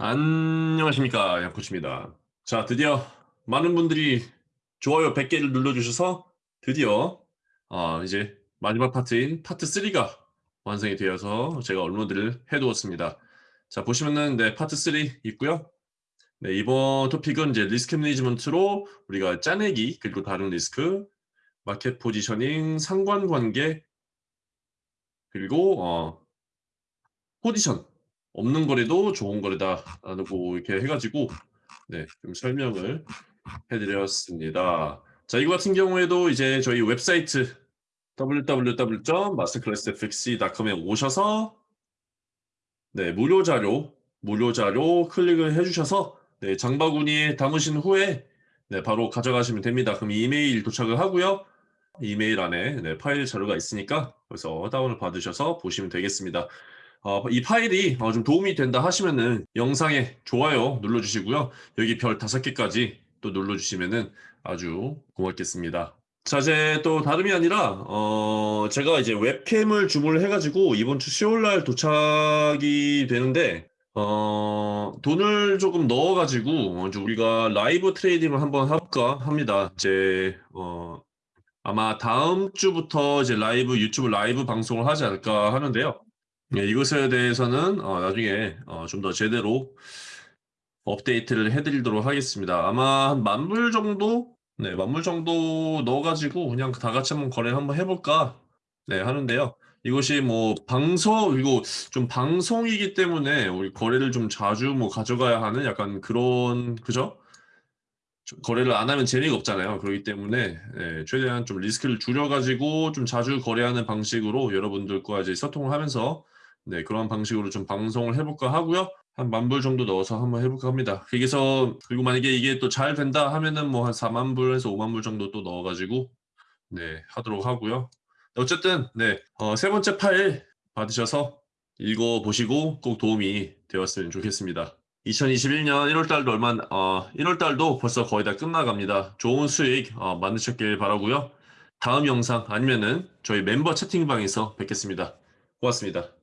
안녕하십니까 양코치입니다. 자 드디어 많은 분들이 좋아요 100개를 눌러주셔서 드디어 어, 이제 마지막 파트인 파트 3가 완성이 되어서 제가 업로드를 해두었습니다. 자 보시면은 네 파트 3 있고요. 네 이번 토픽은 이제 risk management로 우리가 짜내기 그리고 다른 risk market positioning 상관관계 그리고 어, 포지션 없는 거래도 좋은 거래다라고 이렇게 해가지고 네, 좀 설명을 해드렸습니다. 자, 이거 같은 경우에도 이제 저희 웹사이트 www.masterclassfx.com에 오셔서 네, 무료 자료, 무료 자료 클릭을 해주셔서 네, 장바구니에 담으신 후에 네, 바로 가져가시면 됩니다. 그럼 이메일 도착을 하고요. 이메일 안에 네, 파일 자료가 있으니까 그래서 다운을 받으셔서 보시면 되겠습니다. 어, 이 파일이 어, 좀 도움이 된다 하시면은 영상에 좋아요 눌러주시고요. 여기 별 다섯 개까지 또 눌러주시면은 아주 고맙겠습니다. 자, 이제 또 다름이 아니라 어, 제가 이제 웹캠을 주문을 해가지고 이번 주 수요일날 도착이 되는데 어, 돈을 조금 넣어가지고 어, 우리가 live trading을 한번 해볼까 합니다. 이제 어, 아마 다음 주부터 이제 라이브 유튜브 라이브 방송을 하지 않을까 하는데요. 네, 이것에 대해서는 어, 나중에 어, 좀 더 제대로 업데이트를 해드리도록 하겠습니다. 아마 한 만 불 정도, 네, 만 불 정도 넣어가지고 그냥 다 같이 한번 거래를 한번 해볼까, 네, 하는데요. 이것이 뭐 방송 그리고 좀 방송이기 때문에 우리 거래를 좀 자주 뭐 가져가야 하는 약간 그런 그죠? 거래를 안 하면 재미가 없잖아요. 그렇기 때문에 네, 최대한 좀 리스크를 줄여가지고 좀 자주 거래하는 방식으로 여러분들과 이제 소통을 하면서 네, 그런 방식으로 좀 방송을 해볼까 하고요. 한 만 불 정도 넣어서 한번 해볼까 합니다. 여기서 그리고 만약에 이게 또 잘 된다 하면은 뭐 한 4만 불에서 5만 불 정도 또 넣어가지고 네 하도록 하고요. 어쨌든 네, 어, 세 번째 파일 받으셔서 읽어보시고 꼭 도움이 되었으면 좋겠습니다. 2021년 1월달도 얼마 어, 1월달도 벌써 거의 다 끝나갑니다. 좋은 수익 어, 만드셨길 바라고요. 다음 영상 아니면은 저희 멤버 채팅방에서 뵙겠습니다. 고맙습니다.